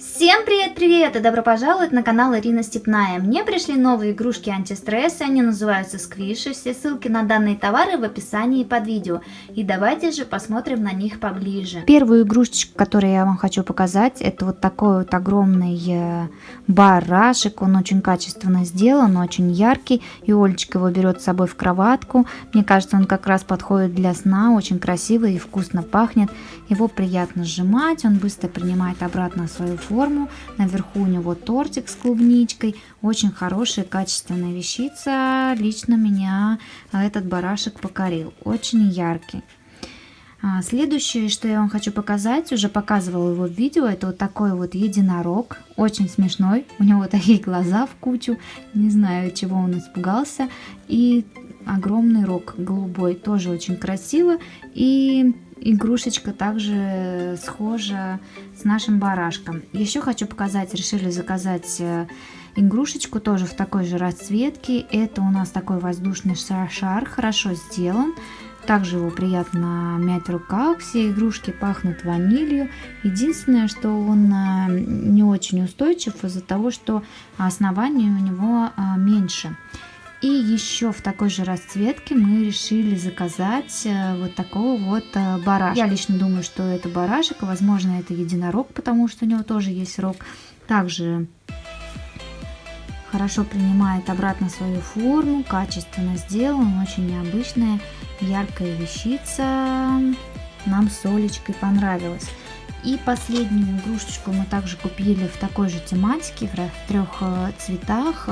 Всем привет-привет и добро пожаловать на канал Ирина Степная. Мне пришли новые игрушки антистресса, они называются сквиши. Все ссылки на данные товары в описании под видео. И давайте же посмотрим на них поближе. Первую игрушечку, которую я вам хочу показать, это вот такой вот огромный э, барашек. Он очень качественно сделан, очень яркий. И Олечка его берет с собой в кроватку. Мне кажется, он как раз подходит для сна, очень красивый и вкусно пахнет. Его приятно сжимать, он быстро принимает обратно свою форму форму. Наверху у него тортик с клубничкой. Очень хорошая, качественная вещица. Лично меня этот барашек покорил. Очень яркий. А, следующее, что я вам хочу показать, уже показывала его в видео, это вот такой вот единорог, очень смешной, у него такие глаза в кучу, не знаю, чего он испугался, и огромный рог голубой, тоже очень красиво, и игрушечка также схожа с нашим барашком. Еще хочу показать, решили заказать э, игрушечку тоже в такой же расцветке. Это у нас такой воздушный шар, хорошо сделан. Также его приятно мять в руках. Все игрушки пахнут ванилью. Единственное, что он э, не очень устойчив из-за того, что основание у него э, меньше. И еще в такой же расцветке мы решили заказать э, вот такого вот э, барашка. Я лично думаю, что это барашек, возможно это единорог, потому что у него тоже есть рог. Также хорошо принимает обратно свою форму, качественно сделан, очень необычная, яркая вещица. Нам с Олечкой понравилось. И последнюю игрушечку мы также купили в такой же тематике, в трех э, цветах.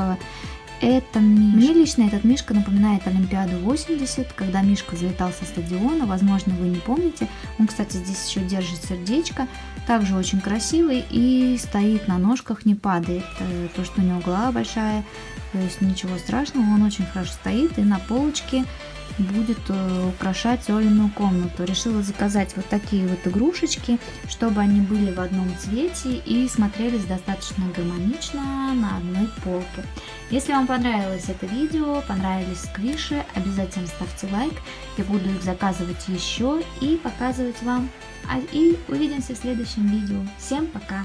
Это Мишка. Мне лично этот Мишка напоминает Олимпиаду 80, когда Мишка залетал со стадиона, возможно, вы не помните. Он, кстати, здесь еще держит сердечко, также очень красивый и стоит на ножках, не падает. Э, то, что у него голова большая, то есть ничего страшного, он очень хорошо стоит и на полочке будет э, украшать Олину комнату. Решила заказать вот такие вот игрушечки, чтобы они были в одном цвете и смотрелись достаточно гармонично на одной полке. Если вам понравилось это видео, понравились сквиши, обязательно ставьте лайк. Я буду их заказывать еще и показывать вам. А, и увидимся в следующем видео. Всем пока!